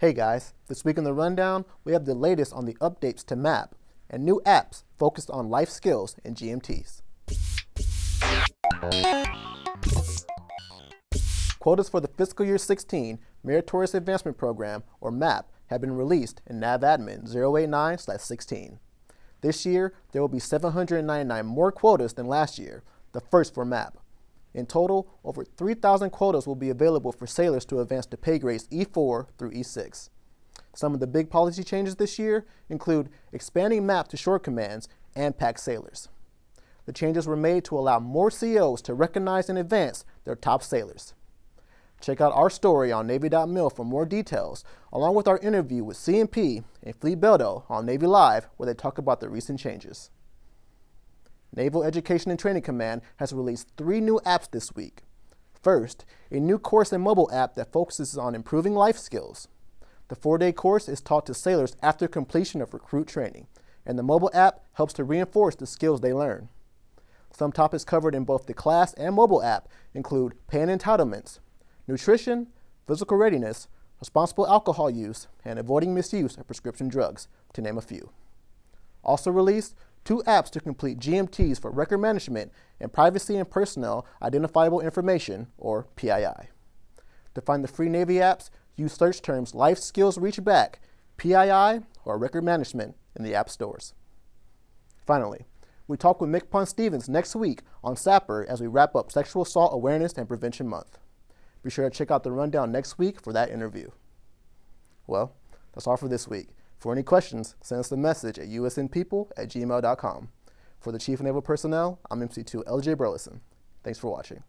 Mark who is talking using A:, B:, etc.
A: Hey guys, this week in the rundown, we have the latest on the updates to MAP and new apps focused on life skills and GMTs. Quotas for the fiscal year 16 Meritorious Advancement Program, or MAP, have been released in NAVADMIN 089-16. This year, there will be 799 more quotas than last year, the first for MAP. In total, over 3,000 quotas will be available for sailors to advance to pay grades E4 through E6. Some of the big policy changes this year include expanding MAP to shore commands and PAC sailors. The changes were made to allow more COs to recognize and advance their top sailors. Check out our story on Navy.mil for more details, along with our interview with CNP and Fleet Beldo on Navy Live, where they talk about the recent changes. Naval Education and Training Command has released three new apps this week. First, a new course and mobile app that focuses on improving life skills. The four-day course is taught to sailors after completion of recruit training, and the mobile app helps to reinforce the skills they learn. Some topics covered in both the class and mobile app include pay entitlements, nutrition, physical readiness, responsible alcohol use, and avoiding misuse of prescription drugs, to name a few. Also released two apps to complete GMTs for record management and privacy and personnel identifiable information, or PII. To find the free Navy apps, use search terms Life Skills Reach Back, PII, or Record Management in the app stores. Finally, we talk with Mick Stevens next week on SAPR as we wrap up Sexual Assault Awareness and Prevention Month. Be sure to check out the rundown next week for that interview. Well, that's all for this week. For any questions, send us a message at usnpeople at gmail.com. For the Chief Naval Personnel, I'm MC2 LJ Burleson. Thanks for watching.